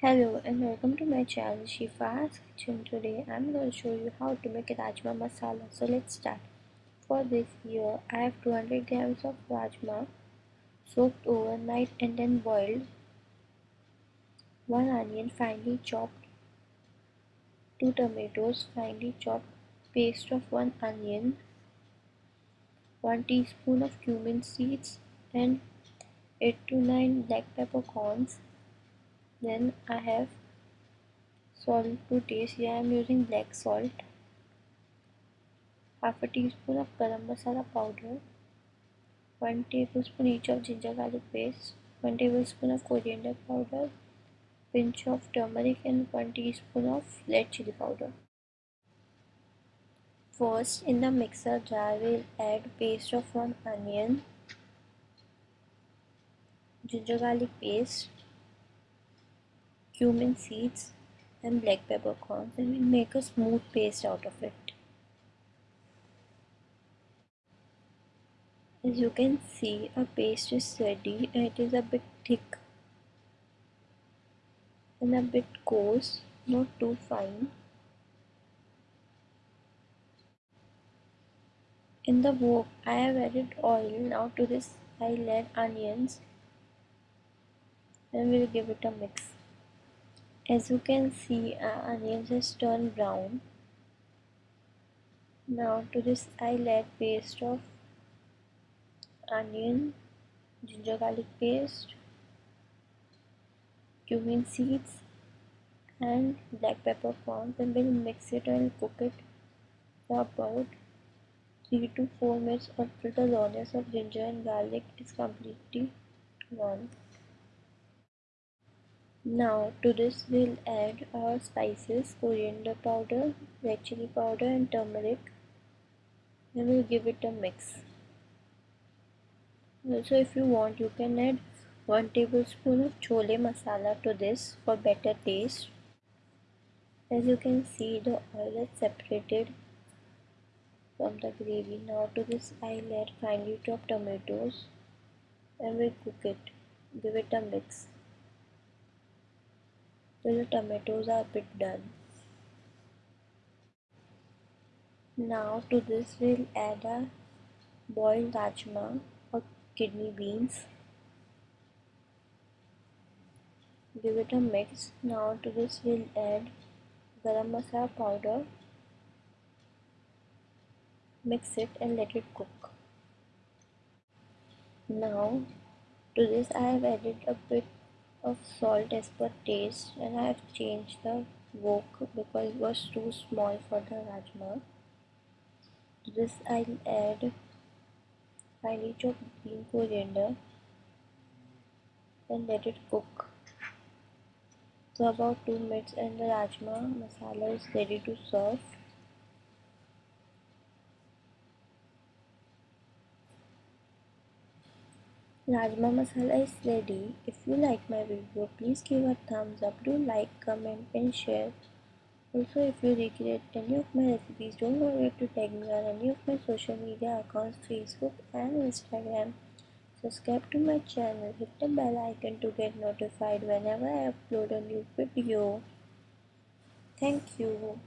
Hello and welcome to my channel Shifa's Kitchen. Today I'm going to show you how to make rajma masala. So let's start. For this here I have 200 grams of rajma soaked overnight and then boiled. 1 onion finely chopped. 2 tomatoes finely chopped. Paste of 1 onion. 1 teaspoon of cumin seeds and 8 to 9 black peppercorns then I have salt to taste. Here I am using black salt. Half a teaspoon of garam masala powder. 1 tablespoon each of ginger garlic paste. 1 tablespoon of coriander powder. Pinch of turmeric and 1 teaspoon of red chili powder. First in the mixer jar we'll add paste of 1 onion ginger garlic paste cumin seeds and black peppercorns and we'll make a smooth paste out of it. As you can see our paste is ready and it is a bit thick and a bit coarse, not too fine. In the wok I have added oil, now to this I'll add onions and we'll give it a mix as you can see our onions has turned brown. Now to this I'll add paste of onion ginger garlic paste cumin seeds and black peppercorns and we'll mix it and cook it for about 3 to 4 minutes until the rawness of ginger and garlic is completely gone now to this we'll add our spices, coriander powder, red chili powder and turmeric and we'll give it a mix. Also if you want you can add 1 tablespoon of chole masala to this for better taste. As you can see the oil is separated from the gravy. Now to this I'll add finely chopped tomatoes and we'll cook it. Give it a mix the tomatoes are a bit done. Now to this we'll add a boiled rajma or kidney beans. Give it a mix. Now to this we'll add garam masala powder. Mix it and let it cook. Now to this I have added a bit of salt as per taste and I have changed the wok because it was too small for the rajma. To this I'll add finely chopped green coriander and let it cook. So about 2 minutes and the rajma masala is ready to serve. Rajma masala is ready. If you like my video, please give a thumbs up. Do like, comment and share. Also, if you recreate any of my recipes, don't forget to tag me on any of my social media accounts, Facebook and Instagram. Subscribe to my channel. Hit the bell icon to get notified whenever I upload a new video. Thank you.